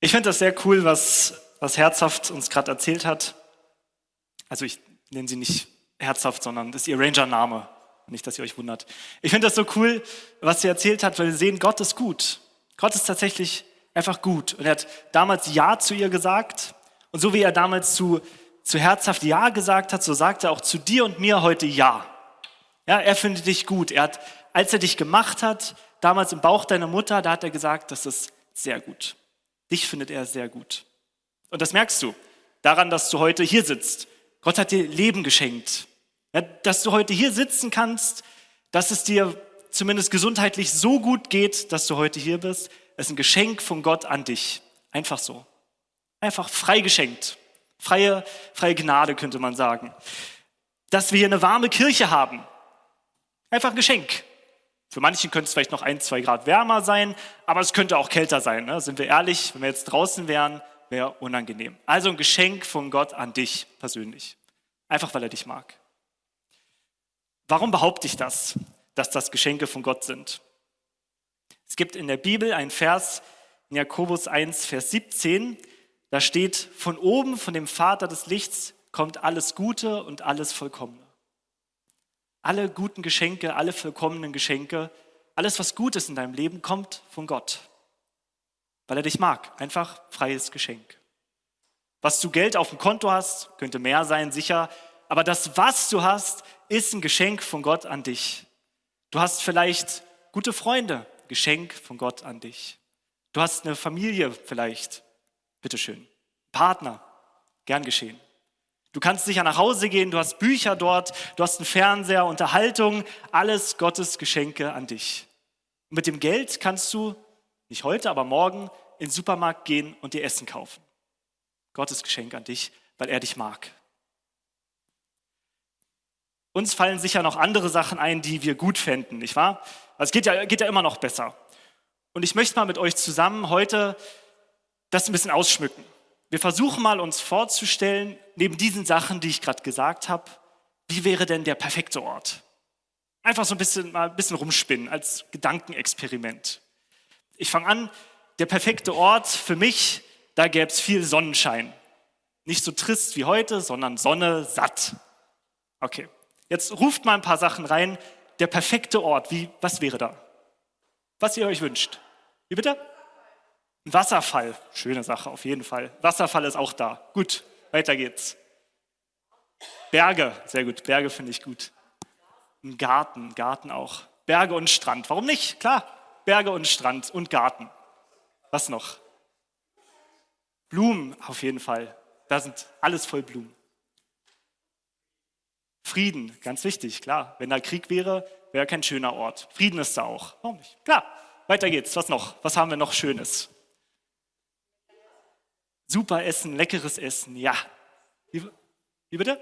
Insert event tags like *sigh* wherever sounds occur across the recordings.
Ich finde das sehr cool, was, was Herzhaft uns gerade erzählt hat. Also ich nenne sie nicht Herzhaft, sondern das ist ihr Ranger-Name. Nicht, dass ihr euch wundert. Ich finde das so cool, was sie erzählt hat, weil wir sehen, Gott ist gut. Gott ist tatsächlich einfach gut. Und er hat damals Ja zu ihr gesagt. Und so wie er damals zu, zu Herzhaft Ja gesagt hat, so sagt er auch zu dir und mir heute Ja. Ja, er findet dich gut. Er hat, als er dich gemacht hat, damals im Bauch deiner Mutter, da hat er gesagt, das ist sehr gut. Dich findet er sehr gut. Und das merkst du daran, dass du heute hier sitzt. Gott hat dir Leben geschenkt. Ja, dass du heute hier sitzen kannst, dass es dir zumindest gesundheitlich so gut geht, dass du heute hier bist, ist ein Geschenk von Gott an dich. Einfach so. Einfach frei geschenkt. Freie, freie Gnade könnte man sagen. Dass wir hier eine warme Kirche haben. Einfach ein Geschenk. Für manchen könnte es vielleicht noch ein, zwei Grad wärmer sein, aber es könnte auch kälter sein. Ne? Sind wir ehrlich, wenn wir jetzt draußen wären, wäre unangenehm. Also ein Geschenk von Gott an dich persönlich. Einfach weil er dich mag. Warum behaupte ich das, dass das Geschenke von Gott sind? Es gibt in der Bibel einen Vers in Jakobus 1, Vers 17, da steht, von oben, von dem Vater des Lichts kommt alles Gute und alles Vollkommene. Alle guten Geschenke, alle vollkommenen Geschenke, alles, was gut ist in deinem Leben, kommt von Gott, weil er dich mag. Einfach freies Geschenk. Was du Geld auf dem Konto hast, könnte mehr sein, sicher, aber das, was du hast, ist ein Geschenk von Gott an dich. Du hast vielleicht gute Freunde, Geschenk von Gott an dich. Du hast eine Familie vielleicht, bitteschön. Partner, gern geschehen. Du kannst sicher nach Hause gehen, du hast Bücher dort, du hast einen Fernseher, Unterhaltung, alles Gottes Geschenke an dich. Und mit dem Geld kannst du, nicht heute, aber morgen, in den Supermarkt gehen und dir Essen kaufen. Gottes Geschenk an dich, weil er dich mag. Uns fallen sicher noch andere Sachen ein, die wir gut fänden, nicht wahr? Also es geht ja, geht ja immer noch besser. Und ich möchte mal mit euch zusammen heute das ein bisschen ausschmücken. Wir versuchen mal uns vorzustellen, neben diesen Sachen, die ich gerade gesagt habe, wie wäre denn der perfekte Ort? Einfach so ein bisschen, mal ein bisschen rumspinnen als Gedankenexperiment. Ich fange an, der perfekte Ort für mich, da gäbe es viel Sonnenschein. Nicht so trist wie heute, sondern Sonne satt. Okay, jetzt ruft mal ein paar Sachen rein. Der perfekte Ort, wie, was wäre da? Was ihr euch wünscht. Wie bitte? Ein Wasserfall, schöne Sache auf jeden Fall. Wasserfall ist auch da. Gut, weiter geht's. Berge, sehr gut. Berge finde ich gut. Ein Garten, Garten auch. Berge und Strand. Warum nicht? Klar, Berge und Strand und Garten. Was noch? Blumen auf jeden Fall. Da sind alles voll Blumen. Frieden, ganz wichtig, klar. Wenn da Krieg wäre, wäre kein schöner Ort. Frieden ist da auch. Warum nicht? Klar, weiter geht's. Was noch? Was haben wir noch Schönes? Super Essen, leckeres Essen, ja. Wie, wie bitte?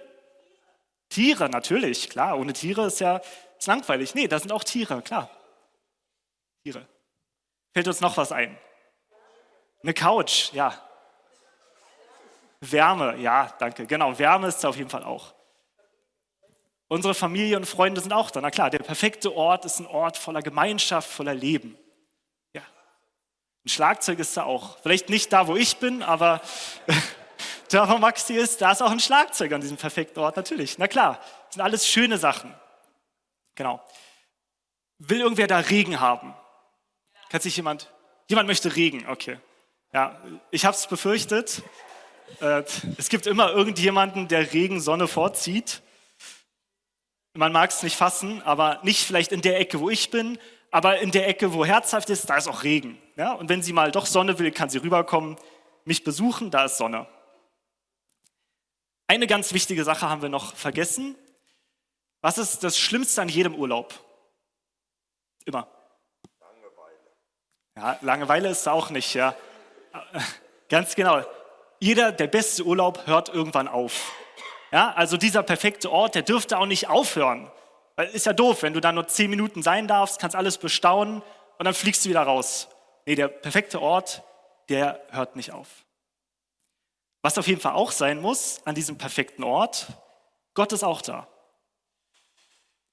Tiere, natürlich, klar. Ohne Tiere ist ja ist langweilig. Nee, da sind auch Tiere, klar. Tiere. Fällt uns noch was ein? Eine Couch, ja. Wärme, ja, danke. Genau, Wärme ist auf jeden Fall auch. Unsere Familie und Freunde sind auch da. Na klar, der perfekte Ort ist ein Ort voller Gemeinschaft, voller Leben. Ein Schlagzeug ist da auch. Vielleicht nicht da, wo ich bin, aber *laughs* da, wo Maxi ist, da ist auch ein Schlagzeug an diesem perfekten Ort, natürlich. Na klar, das sind alles schöne Sachen. Genau. Will irgendwer da Regen haben? Kann sich jemand? Jemand möchte Regen, okay. Ja, ich habe es befürchtet. Äh, es gibt immer irgendjemanden, der Regen, Sonne vorzieht. Man mag es nicht fassen, aber nicht vielleicht in der Ecke, wo ich bin, aber in der Ecke, wo herzhaft ist, da ist auch Regen. Ja? Und wenn sie mal doch Sonne will, kann sie rüberkommen, mich besuchen, da ist Sonne. Eine ganz wichtige Sache haben wir noch vergessen. Was ist das Schlimmste an jedem Urlaub? Immer. Langeweile. Ja, Langeweile ist auch nicht, ja. *laughs* Ganz genau. Jeder, der beste Urlaub hört irgendwann auf. Ja, also dieser perfekte Ort, der dürfte auch nicht aufhören. Weil ist ja doof, wenn du da nur zehn Minuten sein darfst, kannst alles bestaunen und dann fliegst du wieder raus. Nee, der perfekte Ort, der hört nicht auf. Was auf jeden Fall auch sein muss an diesem perfekten Ort, Gott ist auch da.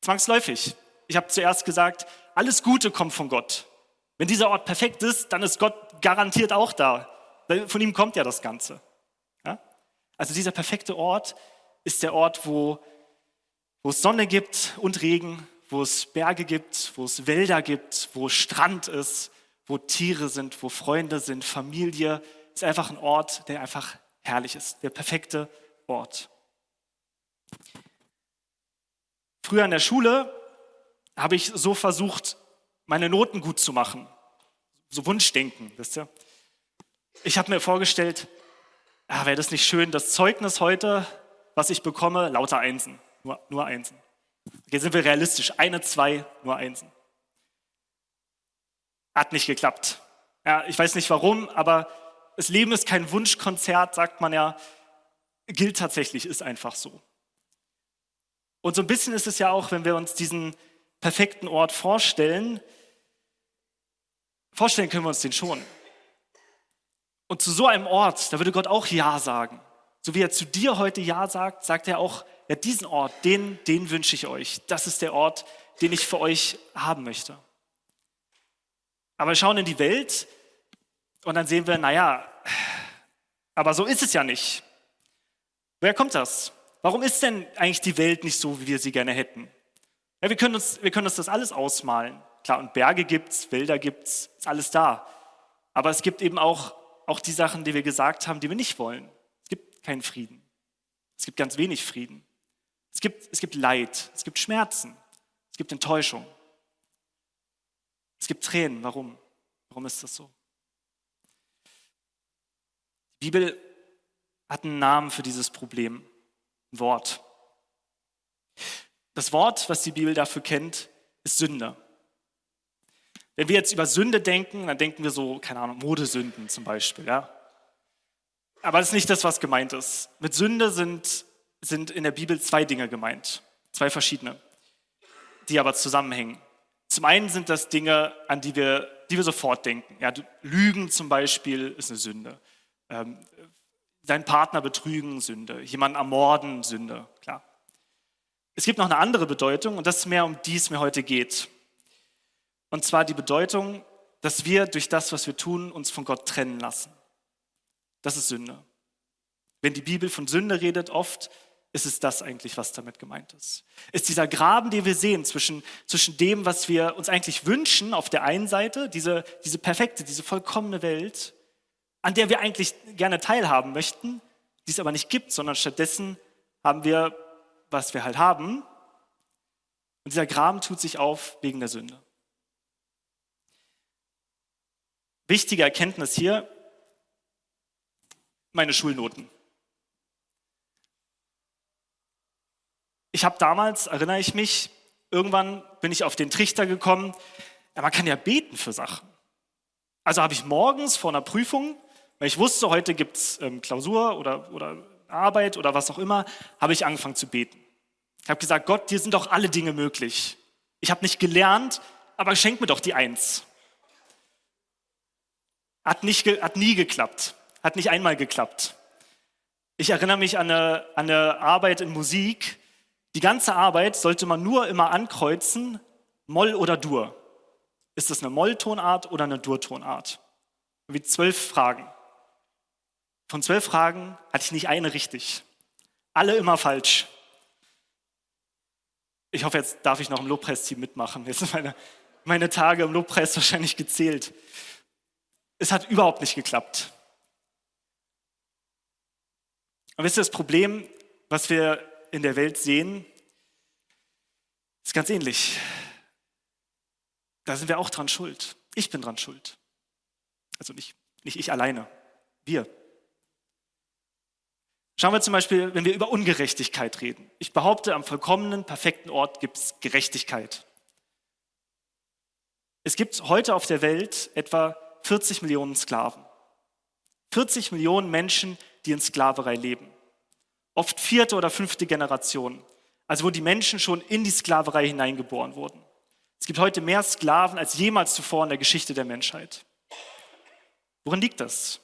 Zwangsläufig. Ich habe zuerst gesagt, alles Gute kommt von Gott. Wenn dieser Ort perfekt ist, dann ist Gott garantiert auch da. Weil von ihm kommt ja das Ganze. Ja? Also dieser perfekte Ort ist der Ort, wo, wo es Sonne gibt und Regen, wo es Berge gibt, wo es Wälder gibt, wo Strand ist, wo Tiere sind, wo Freunde sind, Familie. Es ist einfach ein Ort, der einfach herrlich ist, der perfekte Ort. Früher in der Schule habe ich so versucht, meine Noten gut zu machen. So Wunschdenken, wisst ihr? Ich habe mir vorgestellt, ah, wäre das nicht schön, das Zeugnis heute, was ich bekomme, lauter Einsen, nur, nur Einsen. Okay, sind wir realistisch, eine, zwei, nur Einsen. Hat nicht geklappt. Ja, ich weiß nicht warum, aber das Leben ist kein Wunschkonzert, sagt man ja, gilt tatsächlich, ist einfach so. Und so ein bisschen ist es ja auch, wenn wir uns diesen perfekten Ort vorstellen, vorstellen können wir uns den schon. Und zu so einem Ort, da würde Gott auch Ja sagen. So wie er zu dir heute Ja sagt, sagt er auch, ja, diesen Ort, den, den wünsche ich euch. Das ist der Ort, den ich für euch haben möchte. Aber wir schauen in die Welt und dann sehen wir, naja, aber so ist es ja nicht. Woher kommt das? Warum ist denn eigentlich die Welt nicht so, wie wir sie gerne hätten? Ja, wir, können uns, wir können uns das alles ausmalen. Klar, und Berge gibt es, Wälder gibt es, ist alles da. Aber es gibt eben auch, auch die Sachen, die wir gesagt haben, die wir nicht wollen. Es gibt keinen Frieden. Es gibt ganz wenig Frieden. Es gibt, es gibt Leid, es gibt Schmerzen, es gibt Enttäuschung. Es gibt Tränen. Warum? Warum ist das so? Die Bibel hat einen Namen für dieses Problem, ein Wort. Das Wort, was die Bibel dafür kennt, ist Sünde. Wenn wir jetzt über Sünde denken, dann denken wir so, keine Ahnung, Modesünden zum Beispiel. Ja? Aber das ist nicht das, was gemeint ist. Mit Sünde sind, sind in der Bibel zwei Dinge gemeint, zwei verschiedene, die aber zusammenhängen. Zum einen sind das Dinge, an die wir, die wir sofort denken. Ja, Lügen zum Beispiel ist eine Sünde. Ähm, deinen Partner betrügen, Sünde. Jemanden ermorden, Sünde, klar. Es gibt noch eine andere Bedeutung und das ist mehr, um die es mir heute geht. Und zwar die Bedeutung, dass wir durch das, was wir tun, uns von Gott trennen lassen. Das ist Sünde. Wenn die Bibel von Sünde redet, oft ist es das eigentlich, was damit gemeint ist. Ist dieser Graben, den wir sehen zwischen, zwischen dem, was wir uns eigentlich wünschen auf der einen Seite, diese, diese perfekte, diese vollkommene Welt, an der wir eigentlich gerne teilhaben möchten, die es aber nicht gibt, sondern stattdessen haben wir, was wir halt haben. Und dieser Graben tut sich auf wegen der Sünde. Wichtige Erkenntnis hier, meine Schulnoten. Ich habe damals, erinnere ich mich, irgendwann bin ich auf den Trichter gekommen, ja, man kann ja beten für Sachen. Also habe ich morgens vor einer Prüfung, weil ich wusste, heute gibt es ähm, Klausur oder, oder Arbeit oder was auch immer, habe ich angefangen zu beten. Ich habe gesagt, Gott, dir sind doch alle Dinge möglich. Ich habe nicht gelernt, aber schenk mir doch die Eins. Hat, nicht, hat nie geklappt, hat nicht einmal geklappt. Ich erinnere mich an eine, an eine Arbeit in Musik. Die ganze Arbeit sollte man nur immer ankreuzen, Moll oder Dur. Ist das eine Molltonart oder eine Durtonart? Wie zwölf Fragen. Von zwölf Fragen hatte ich nicht eine richtig. Alle immer falsch. Ich hoffe, jetzt darf ich noch im Lobpreisteam mitmachen. Jetzt sind meine, meine Tage im Lobpreis wahrscheinlich gezählt. Es hat überhaupt nicht geklappt. Und wisst ihr, das Problem, was wir in der Welt sehen, ist ganz ähnlich. Da sind wir auch dran schuld. Ich bin dran schuld. Also nicht, nicht ich alleine, wir. Schauen wir zum Beispiel, wenn wir über Ungerechtigkeit reden. Ich behaupte, am vollkommenen, perfekten Ort gibt es Gerechtigkeit. Es gibt heute auf der Welt etwa 40 Millionen Sklaven. 40 Millionen Menschen, die in Sklaverei leben. Oft vierte oder fünfte Generation. Also wo die Menschen schon in die Sklaverei hineingeboren wurden. Es gibt heute mehr Sklaven als jemals zuvor in der Geschichte der Menschheit. Worin liegt das?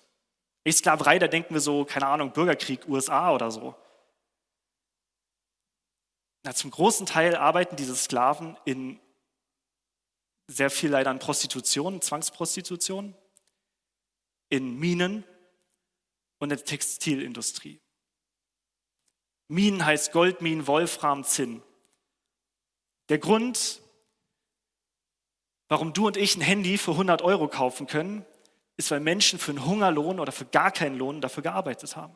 Ich Sklaverei, da denken wir so, keine Ahnung, Bürgerkrieg, USA oder so. Na, zum großen Teil arbeiten diese Sklaven in sehr viel leider an Prostitution, Zwangsprostitution, in Minen, und der Textilindustrie. Minen heißt Goldminen, Wolfram, Zinn. Der Grund, warum du und ich ein Handy für 100 Euro kaufen können, ist, weil Menschen für einen Hungerlohn oder für gar keinen Lohn dafür gearbeitet haben.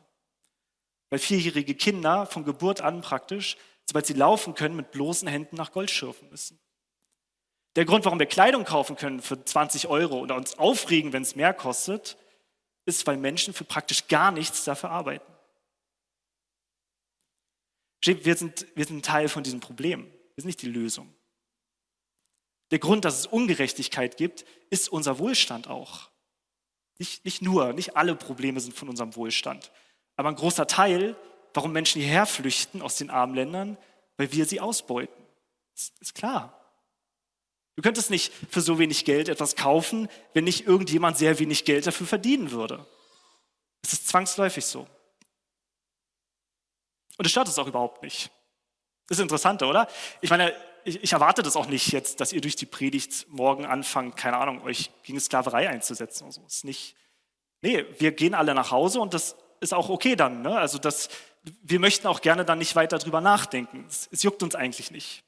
Weil vierjährige Kinder von Geburt an praktisch, sobald sie laufen können, mit bloßen Händen nach Gold schürfen müssen. Der Grund, warum wir Kleidung kaufen können für 20 Euro oder uns aufregen, wenn es mehr kostet, ist, weil Menschen für praktisch gar nichts dafür arbeiten. Wir sind, wir sind Teil von diesem Problem. Wir sind nicht die Lösung. Der Grund, dass es Ungerechtigkeit gibt, ist unser Wohlstand auch. Nicht, nicht nur, nicht alle Probleme sind von unserem Wohlstand. Aber ein großer Teil, warum Menschen hierher flüchten aus den armen Ländern, weil wir sie ausbeuten. Das ist klar. Du könntest nicht für so wenig Geld etwas kaufen, wenn nicht irgendjemand sehr wenig Geld dafür verdienen würde. Es ist zwangsläufig so. Und es stört es auch überhaupt nicht. Das ist interessant, oder? Ich meine, ich, ich, erwarte das auch nicht jetzt, dass ihr durch die Predigt morgen anfangt, keine Ahnung, euch gegen Sklaverei einzusetzen oder so. ist nicht. Nee, wir gehen alle nach Hause und das ist auch okay dann. Ne? Also das, wir möchten auch gerne dann nicht weiter drüber nachdenken. Es, es juckt uns eigentlich nicht.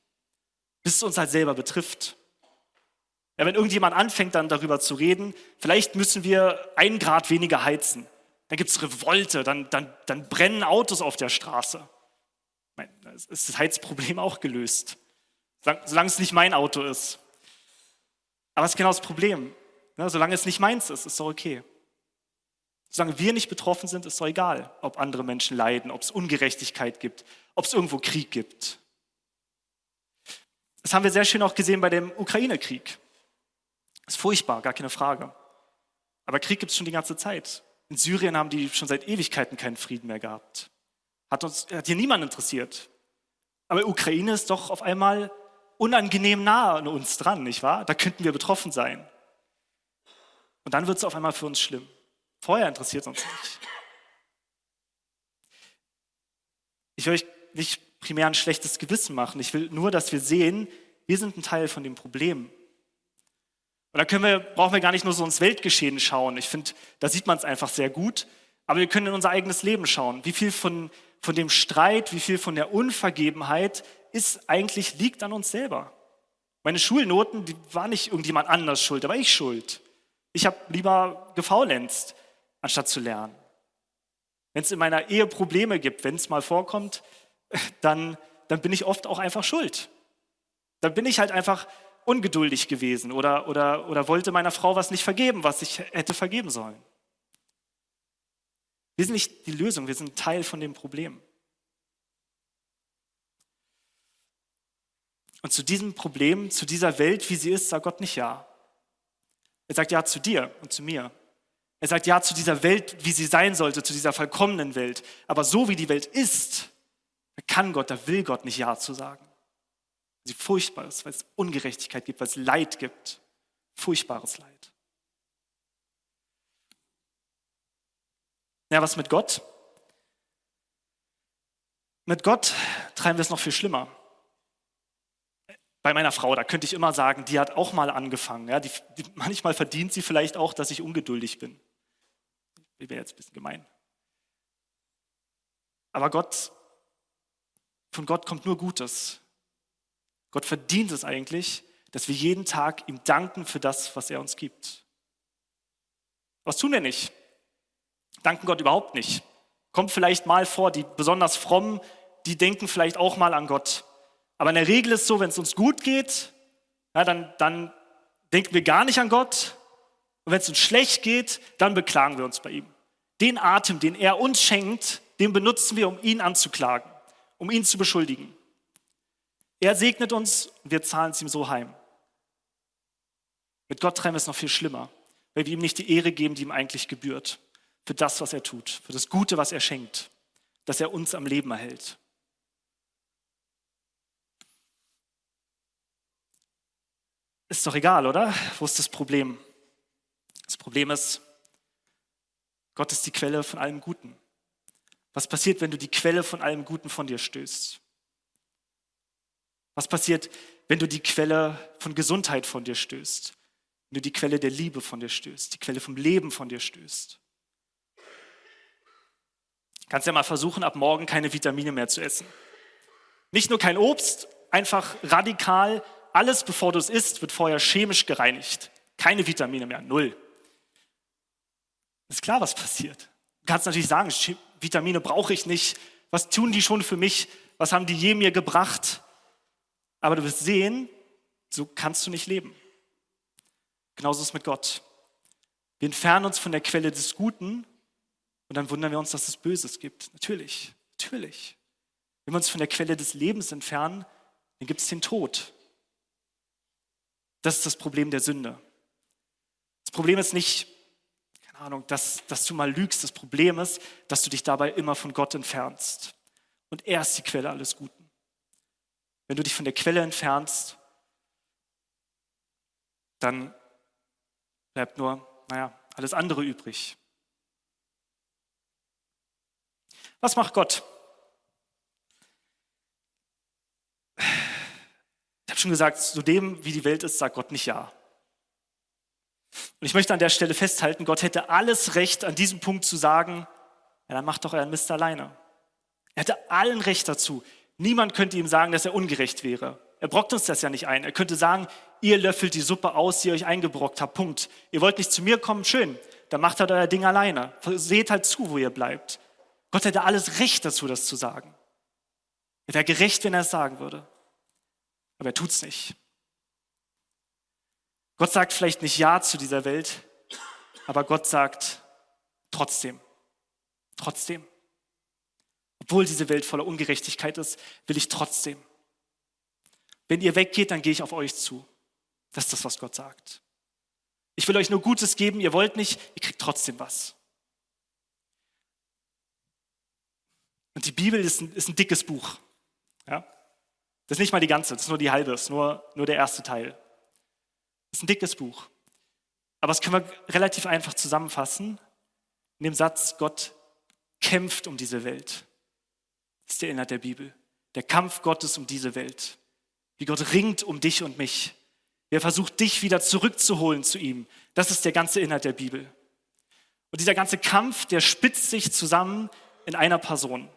Bis es uns halt selber betrifft. Ja, wenn irgendjemand anfängt dann darüber zu reden, vielleicht müssen wir einen Grad weniger heizen. Dann gibt es Revolte, dann, dann, dann brennen Autos auf der Straße. Ist das Heizproblem auch gelöst, solange es nicht mein Auto ist. Aber es ist genau das Problem. Ne? Solange es nicht meins ist, ist es doch okay. Solange wir nicht betroffen sind, ist es doch egal, ob andere Menschen leiden, ob es Ungerechtigkeit gibt, ob es irgendwo Krieg gibt. Das haben wir sehr schön auch gesehen bei dem Ukraine-Krieg. Ist furchtbar, gar keine Frage. Aber Krieg gibt es schon die ganze Zeit. In Syrien haben die schon seit Ewigkeiten keinen Frieden mehr gehabt. Hat, uns, hat hier niemand interessiert. Aber Ukraine ist doch auf einmal unangenehm nah an uns dran, nicht wahr? Da könnten wir betroffen sein. Und dann wird es auf einmal für uns schlimm. Vorher interessiert uns nicht. Ich will euch nicht primär ein schlechtes Gewissen machen. Ich will nur, dass wir sehen, wir sind ein Teil von dem Problem. Und da können wir, brauchen wir gar nicht nur so ins Weltgeschehen schauen. Ich finde, da sieht man es einfach sehr gut. Aber wir können in unser eigenes Leben schauen. Wie viel von, von dem Streit, wie viel von der Unvergebenheit ist eigentlich, liegt an uns selber. Meine Schulnoten, die war nicht irgendjemand anders schuld, da war ich schuld. Ich habe lieber gefaulenzt, anstatt zu lernen. Wenn es in meiner Ehe Probleme gibt, wenn es mal vorkommt, *laughs* dann, dann bin ich oft auch einfach schuld. Dann bin ich halt einfach ungeduldig gewesen oder, oder, oder wollte meiner Frau was nicht vergeben, was ich hätte vergeben sollen. Wir sind nicht die Lösung, wir sind Teil von dem Problem. Und zu diesem Problem, zu dieser Welt, wie sie ist, sagt Gott nicht Ja. Er sagt Ja zu dir und zu mir. Er sagt Ja zu dieser Welt, wie sie sein sollte, zu dieser vollkommenen Welt. Aber so wie die Welt ist, kann Gott, da will Gott nicht Ja zu sagen sie furchtbar ist, weil es Ungerechtigkeit gibt, weil es Leid gibt. Furchtbares Leid. Ja, was mit Gott? Mit Gott treiben wir es noch viel schlimmer. Bei meiner Frau, da könnte ich immer sagen, die hat auch mal angefangen. Ja, die, die, manchmal verdient sie vielleicht auch, dass ich ungeduldig bin. Ich wäre jetzt ein bisschen gemein. Aber Gott, von Gott kommt nur Gutes. Gott verdient es eigentlich, dass wir jeden Tag ihm danken für das, was er uns gibt. Was tun wir nicht? Danken Gott überhaupt nicht. Kommt vielleicht mal vor, die besonders frommen, die denken vielleicht auch mal an Gott. Aber in der Regel ist es so, wenn es uns gut geht, ja, dann, dann denken wir gar nicht an Gott. Und wenn es uns schlecht geht, dann beklagen wir uns bei ihm. Den Atem, den er uns schenkt, den benutzen wir, um ihn anzuklagen, um ihn zu beschuldigen. Er segnet uns und wir zahlen es ihm so heim. Mit Gott treiben wir es noch viel schlimmer, weil wir ihm nicht die Ehre geben, die ihm eigentlich gebührt, für das, was er tut, für das Gute, was er schenkt, dass er uns am Leben erhält. Ist doch egal, oder? Wo ist das Problem? Das Problem ist, Gott ist die Quelle von allem Guten. Was passiert, wenn du die Quelle von allem Guten von dir stößt? Was passiert, wenn du die Quelle von Gesundheit von dir stößt? Wenn du die Quelle der Liebe von dir stößt, die Quelle vom Leben von dir stößt? Kannst ja mal versuchen, ab morgen keine Vitamine mehr zu essen. Nicht nur kein Obst, einfach radikal, alles bevor du es isst, wird vorher chemisch gereinigt. Keine Vitamine mehr, null. Ist klar, was passiert. Du kannst natürlich sagen, Vitamine brauche ich nicht. Was tun die schon für mich? Was haben die je mir gebracht? Aber du wirst sehen, so kannst du nicht leben. Genauso ist es mit Gott. Wir entfernen uns von der Quelle des Guten und dann wundern wir uns, dass es Böses gibt. Natürlich, natürlich. Wenn wir uns von der Quelle des Lebens entfernen, dann gibt es den Tod. Das ist das Problem der Sünde. Das Problem ist nicht, keine Ahnung, dass, dass du mal lügst. Das Problem ist, dass du dich dabei immer von Gott entfernst. Und er ist die Quelle alles Guten. Wenn du dich von der Quelle entfernst, dann bleibt nur, naja, alles andere übrig. Was macht Gott? Ich habe schon gesagt, zu dem, wie die Welt ist, sagt Gott nicht ja. Und ich möchte an der Stelle festhalten, Gott hätte alles Recht, an diesem Punkt zu sagen, ja, dann macht doch euren Mist alleine. Er hätte allen Recht dazu. Niemand könnte ihm sagen, dass er ungerecht wäre. Er brockt uns das ja nicht ein. Er könnte sagen, ihr löffelt die Suppe aus, die ihr euch eingebrockt habt. Punkt. Ihr wollt nicht zu mir kommen, schön. Dann macht halt euer Ding alleine. Seht halt zu, wo ihr bleibt. Gott hätte alles Recht dazu, das zu sagen. Er wäre gerecht, wenn er es sagen würde. Aber er tut es nicht. Gott sagt vielleicht nicht Ja zu dieser Welt, aber Gott sagt trotzdem, trotzdem. Obwohl diese Welt voller Ungerechtigkeit ist, will ich trotzdem. Wenn ihr weggeht, dann gehe ich auf euch zu. Das ist das, was Gott sagt. Ich will euch nur Gutes geben, ihr wollt nicht, ihr kriegt trotzdem was. Und die Bibel ist ein, ist ein dickes Buch. Ja? Das ist nicht mal die ganze, das ist nur die halbe, das ist nur, nur der erste Teil. Das ist ein dickes Buch. Aber das können wir relativ einfach zusammenfassen in dem Satz, Gott kämpft um diese Welt. Das ist der Inhalt der Bibel. Der Kampf Gottes um diese Welt. Wie Gott ringt um dich und mich. Wie er versucht, dich wieder zurückzuholen zu ihm. Das ist der ganze Inhalt der Bibel. Und dieser ganze Kampf, der spitzt sich zusammen in einer Person.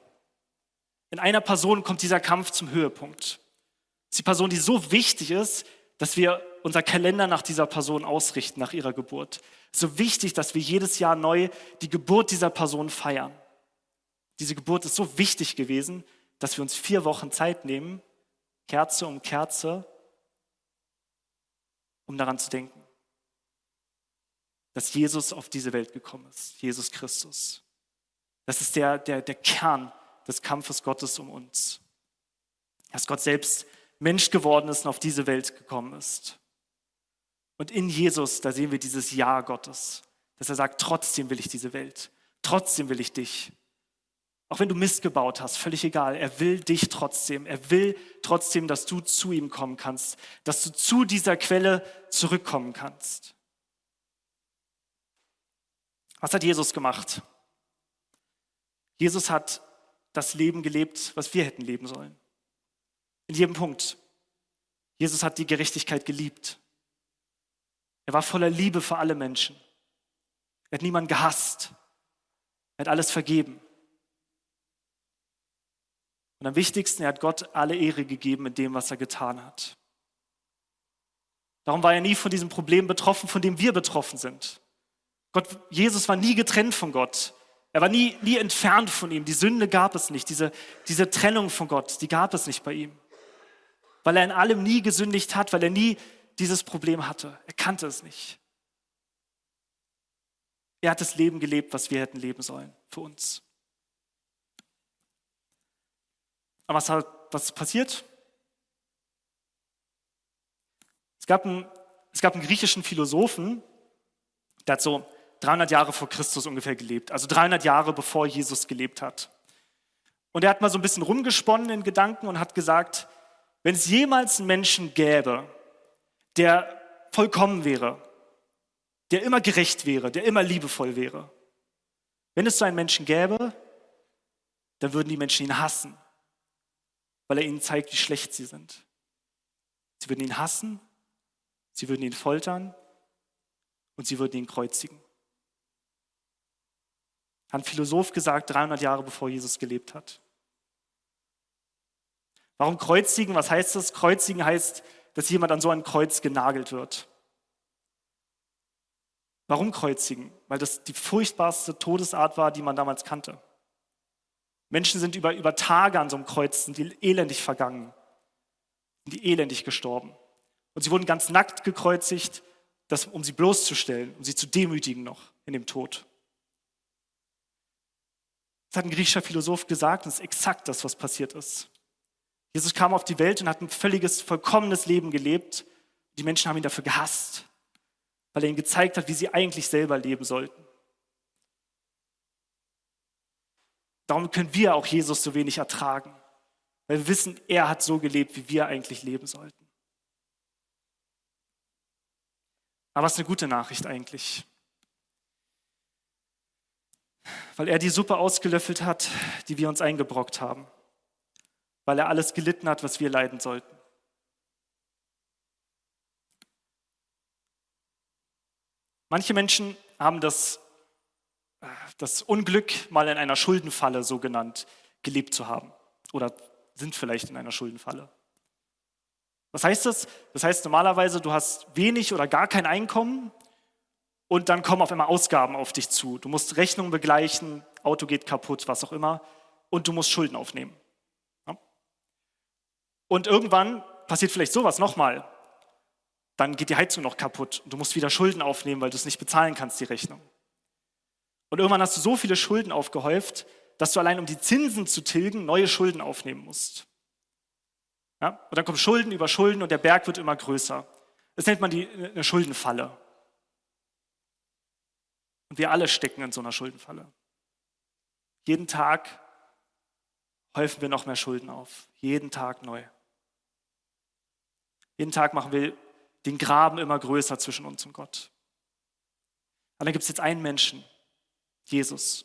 In einer Person kommt dieser Kampf zum Höhepunkt. Das ist die Person, die so wichtig ist, dass wir unser Kalender nach dieser Person ausrichten, nach ihrer Geburt. So wichtig, dass wir jedes Jahr neu die Geburt dieser Person feiern. Diese Geburt ist so wichtig gewesen, dass wir uns vier Wochen Zeit nehmen, Kerze um Kerze, um daran zu denken, dass Jesus auf diese Welt gekommen ist, Jesus Christus. Das ist der, der, der Kern des Kampfes Gottes um uns. Dass Gott selbst Mensch geworden ist und auf diese Welt gekommen ist. Und in Jesus, da sehen wir dieses Ja Gottes, dass er sagt, trotzdem will ich diese Welt, trotzdem will ich dich. Auch wenn du Mist gebaut hast, völlig egal, er will dich trotzdem. Er will trotzdem, dass du zu ihm kommen kannst, dass du zu dieser Quelle zurückkommen kannst. Was hat Jesus gemacht? Jesus hat das Leben gelebt, was wir hätten leben sollen. In jedem Punkt. Jesus hat die Gerechtigkeit geliebt. Er war voller Liebe für alle Menschen. Er hat niemanden gehasst. Er hat alles vergeben. Und am wichtigsten, er hat Gott alle Ehre gegeben in dem, was er getan hat. Darum war er nie von diesem Problem betroffen, von dem wir betroffen sind. Gott, Jesus war nie getrennt von Gott. Er war nie, nie entfernt von ihm. Die Sünde gab es nicht. Diese, diese Trennung von Gott, die gab es nicht bei ihm. Weil er in allem nie gesündigt hat, weil er nie dieses Problem hatte. Er kannte es nicht. Er hat das Leben gelebt, was wir hätten leben sollen für uns. Aber was, hat, was ist passiert? Es gab, einen, es gab einen griechischen Philosophen, der hat so 300 Jahre vor Christus ungefähr gelebt, also 300 Jahre bevor Jesus gelebt hat. Und er hat mal so ein bisschen rumgesponnen in Gedanken und hat gesagt, wenn es jemals einen Menschen gäbe, der vollkommen wäre, der immer gerecht wäre, der immer liebevoll wäre, wenn es so einen Menschen gäbe, dann würden die Menschen ihn hassen, weil er ihnen zeigt, wie schlecht sie sind. Sie würden ihn hassen, sie würden ihn foltern und sie würden ihn kreuzigen. Hat ein Philosoph gesagt, 300 Jahre bevor Jesus gelebt hat. Warum kreuzigen? Was heißt das? Kreuzigen heißt, dass jemand an so ein Kreuz genagelt wird. Warum kreuzigen? Weil das die furchtbarste Todesart war, die man damals kannte. Menschen sind über, über Tage an so einem Kreuz, sind die elendig vergangen, sind die elendig gestorben. Und sie wurden ganz nackt gekreuzigt, das, um sie bloßzustellen, um sie zu demütigen noch in dem Tod. Das hat ein griechischer Philosoph gesagt und es ist exakt das, was passiert ist. Jesus kam auf die Welt und hat ein völliges, vollkommenes Leben gelebt. Die Menschen haben ihn dafür gehasst, weil er ihnen gezeigt hat, wie sie eigentlich selber leben sollten. Darum können wir auch Jesus so wenig ertragen, weil wir wissen, er hat so gelebt, wie wir eigentlich leben sollten. Aber es ist eine gute Nachricht eigentlich. Weil er die Suppe ausgelöffelt hat, die wir uns eingebrockt haben weil er alles gelitten hat, was wir leiden sollten. Manche Menschen haben das, das Unglück, mal in einer Schuldenfalle so genannt, gelebt zu haben oder sind vielleicht in einer Schuldenfalle. Was heißt das? Das heißt normalerweise, du hast wenig oder gar kein Einkommen und dann kommen auf einmal Ausgaben auf dich zu. Du musst Rechnungen begleichen, Auto geht kaputt, was auch immer und du musst Schulden aufnehmen. Und irgendwann passiert vielleicht sowas nochmal. Dann geht die Heizung noch kaputt und du musst wieder Schulden aufnehmen, weil du es nicht bezahlen kannst, die Rechnung. Und irgendwann hast du so viele Schulden aufgehäuft, dass du allein um die Zinsen zu tilgen neue Schulden aufnehmen musst. Ja? Und dann kommen Schulden über Schulden und der Berg wird immer größer. Das nennt man die, eine Schuldenfalle. Und wir alle stecken in so einer Schuldenfalle. Jeden Tag häufen wir noch mehr Schulden auf. Jeden Tag neu. Jeden Tag machen wir den Graben immer größer zwischen uns und Gott. Und dann gibt es jetzt einen Menschen, Jesus.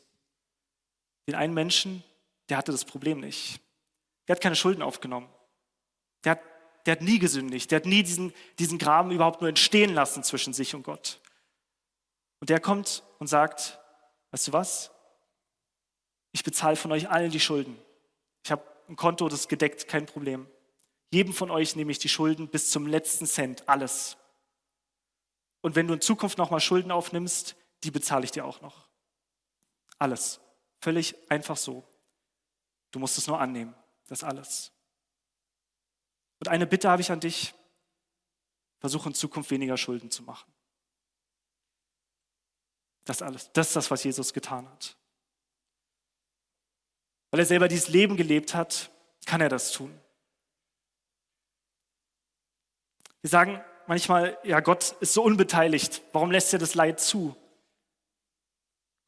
Den einen Menschen, der hatte das Problem nicht. Der hat keine Schulden aufgenommen. Der hat, der hat nie gesündigt. Der hat nie diesen, diesen Graben überhaupt nur entstehen lassen zwischen sich und Gott. Und der kommt und sagt, weißt du was? Ich bezahle von euch allen die Schulden. Ich habe ein Konto, das ist gedeckt, kein Problem. Jedem von euch nehme ich die Schulden bis zum letzten Cent, alles. Und wenn du in Zukunft nochmal Schulden aufnimmst, die bezahle ich dir auch noch. Alles. Völlig einfach so. Du musst es nur annehmen. Das alles. Und eine Bitte habe ich an dich. Versuche in Zukunft weniger Schulden zu machen. Das alles. Das ist das, was Jesus getan hat. Weil er selber dieses Leben gelebt hat, kann er das tun. Wir sagen manchmal, ja, Gott ist so unbeteiligt. Warum lässt er das Leid zu?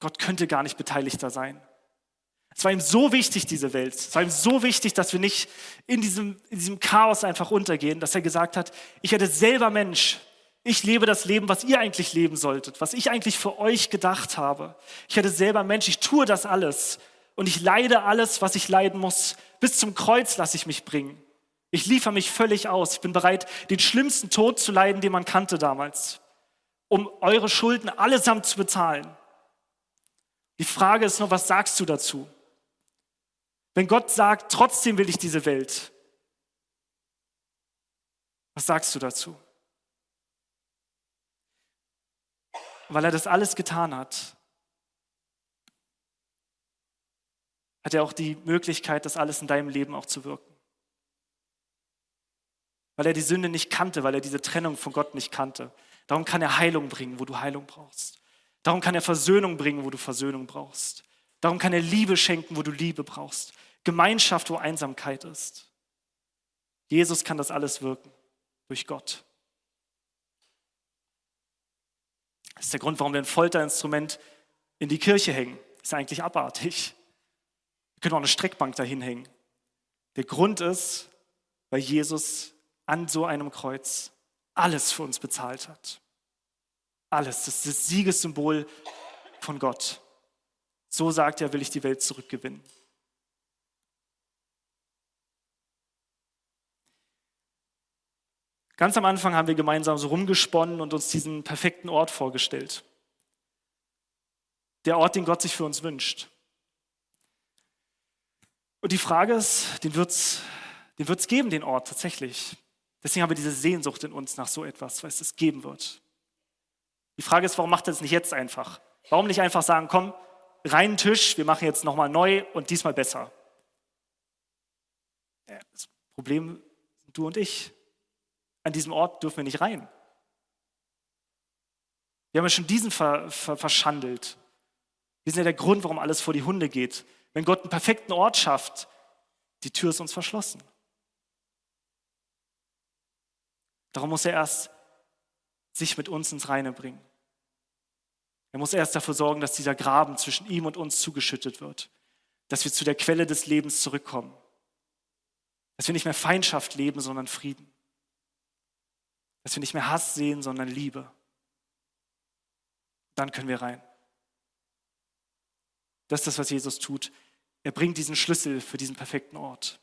Gott könnte gar nicht beteiligter sein. Es war ihm so wichtig, diese Welt. Es war ihm so wichtig, dass wir nicht in diesem, in diesem Chaos einfach untergehen, dass er gesagt hat, ich werde selber Mensch. Ich lebe das Leben, was ihr eigentlich leben solltet, was ich eigentlich für euch gedacht habe. Ich werde selber Mensch. Ich tue das alles. Und ich leide alles, was ich leiden muss. Bis zum Kreuz lasse ich mich bringen. Ich liefere mich völlig aus. Ich bin bereit, den schlimmsten Tod zu leiden, den man kannte damals, um eure Schulden allesamt zu bezahlen. Die Frage ist nur, was sagst du dazu? Wenn Gott sagt, trotzdem will ich diese Welt, was sagst du dazu? Weil er das alles getan hat, hat er auch die Möglichkeit, das alles in deinem Leben auch zu wirken weil er die Sünde nicht kannte, weil er diese Trennung von Gott nicht kannte. Darum kann er Heilung bringen, wo du Heilung brauchst. Darum kann er Versöhnung bringen, wo du Versöhnung brauchst. Darum kann er Liebe schenken, wo du Liebe brauchst. Gemeinschaft, wo Einsamkeit ist. Jesus kann das alles wirken durch Gott. Das ist der Grund, warum wir ein Folterinstrument in die Kirche hängen. Ist eigentlich abartig. Wir können auch eine Streckbank dahin hängen. Der Grund ist, weil Jesus an so einem Kreuz alles für uns bezahlt hat. Alles. Das ist das Siegessymbol von Gott. So sagt er, will ich die Welt zurückgewinnen. Ganz am Anfang haben wir gemeinsam so rumgesponnen und uns diesen perfekten Ort vorgestellt. der Ort, den Gott sich für uns wünscht. Und die Frage ist, den wird es den wird's geben, den Ort tatsächlich. Deswegen haben wir diese Sehnsucht in uns nach so etwas, weil es es geben wird. Die Frage ist, warum macht er das nicht jetzt einfach? Warum nicht einfach sagen, komm, reinen Tisch, wir machen jetzt nochmal neu und diesmal besser? Das Problem sind du und ich. An diesem Ort dürfen wir nicht rein. Wir haben ja schon diesen ver, ver, verschandelt. Wir sind ja der Grund, warum alles vor die Hunde geht. Wenn Gott einen perfekten Ort schafft, die Tür ist uns verschlossen. Darum muss er erst sich mit uns ins Reine bringen. Er muss erst dafür sorgen, dass dieser Graben zwischen ihm und uns zugeschüttet wird, dass wir zu der Quelle des Lebens zurückkommen, dass wir nicht mehr Feindschaft leben, sondern Frieden, dass wir nicht mehr Hass sehen, sondern Liebe. Dann können wir rein. Das ist das, was Jesus tut. Er bringt diesen Schlüssel für diesen perfekten Ort.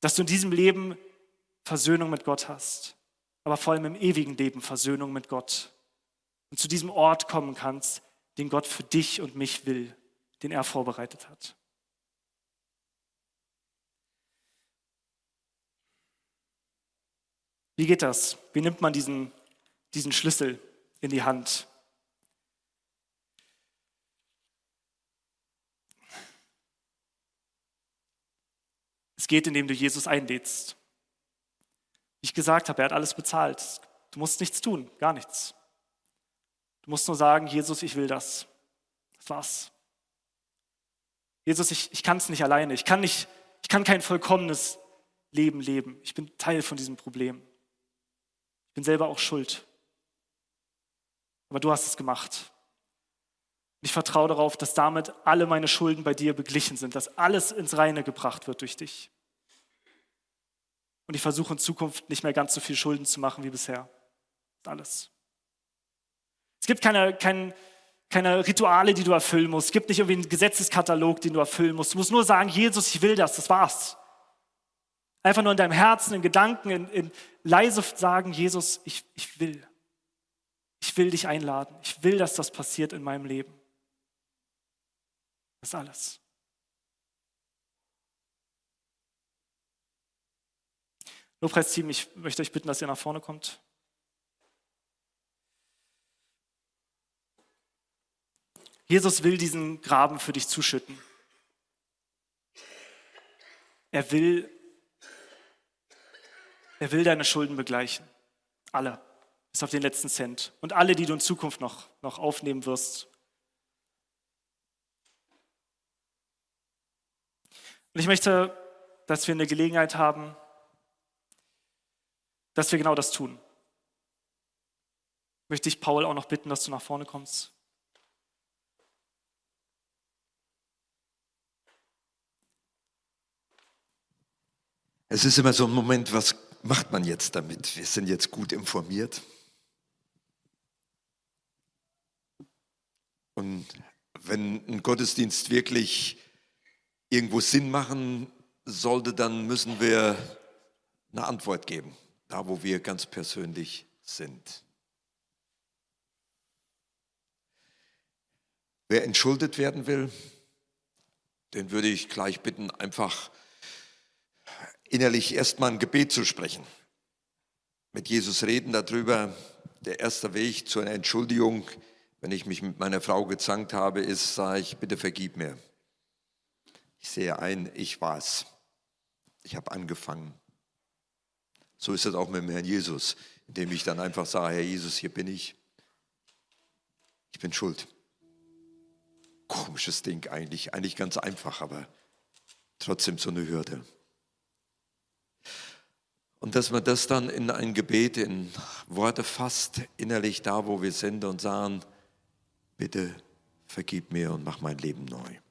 Dass du in diesem Leben Versöhnung mit Gott hast, aber vor allem im ewigen Leben Versöhnung mit Gott und zu diesem Ort kommen kannst, den Gott für dich und mich will, den er vorbereitet hat. Wie geht das? Wie nimmt man diesen, diesen Schlüssel in die Hand? Es geht, indem du Jesus einlädst. Wie ich gesagt habe, er hat alles bezahlt. Du musst nichts tun, gar nichts. Du musst nur sagen, Jesus, ich will das. Das war's. Jesus, ich, ich kann es nicht alleine. Ich kann, nicht, ich kann kein vollkommenes Leben leben. Ich bin Teil von diesem Problem. Ich bin selber auch schuld. Aber du hast es gemacht. Ich vertraue darauf, dass damit alle meine Schulden bei dir beglichen sind, dass alles ins Reine gebracht wird durch dich. Und ich versuche in Zukunft nicht mehr ganz so viel Schulden zu machen wie bisher. Alles. Es gibt keine, keine, keine Rituale, die du erfüllen musst. Es gibt nicht irgendwie einen Gesetzeskatalog, den du erfüllen musst. Du musst nur sagen, Jesus, ich will das, das war's. Einfach nur in deinem Herzen, in Gedanken, in, in leise sagen, Jesus, ich, ich will. Ich will dich einladen. Ich will, dass das passiert in meinem Leben. Das ist alles. Lobpreisteam, ich möchte euch bitten, dass ihr nach vorne kommt. Jesus will diesen Graben für dich zuschütten. Er will, er will deine Schulden begleichen. Alle, bis auf den letzten Cent. Und alle, die du in Zukunft noch, noch aufnehmen wirst. Und ich möchte, dass wir eine Gelegenheit haben, dass wir genau das tun. Möchte ich Paul auch noch bitten, dass du nach vorne kommst. Es ist immer so ein Moment, was macht man jetzt damit? Wir sind jetzt gut informiert. Und wenn ein Gottesdienst wirklich irgendwo Sinn machen sollte, dann müssen wir eine Antwort geben, da wo wir ganz persönlich sind. Wer entschuldet werden will, den würde ich gleich bitten, einfach innerlich erstmal ein Gebet zu sprechen. Mit Jesus reden darüber. Der erste Weg zu einer Entschuldigung, wenn ich mich mit meiner Frau gezankt habe, ist, sage ich, bitte vergib mir. Ich sehe ein, ich war's. Ich habe angefangen. So ist es auch mit dem Herrn Jesus, indem ich dann einfach sage, Herr Jesus, hier bin ich. Ich bin schuld. Komisches Ding eigentlich, eigentlich ganz einfach, aber trotzdem so eine Hürde. Und dass man das dann in ein Gebet, in Worte fasst, innerlich da, wo wir sind und sagen, bitte vergib mir und mach mein Leben neu.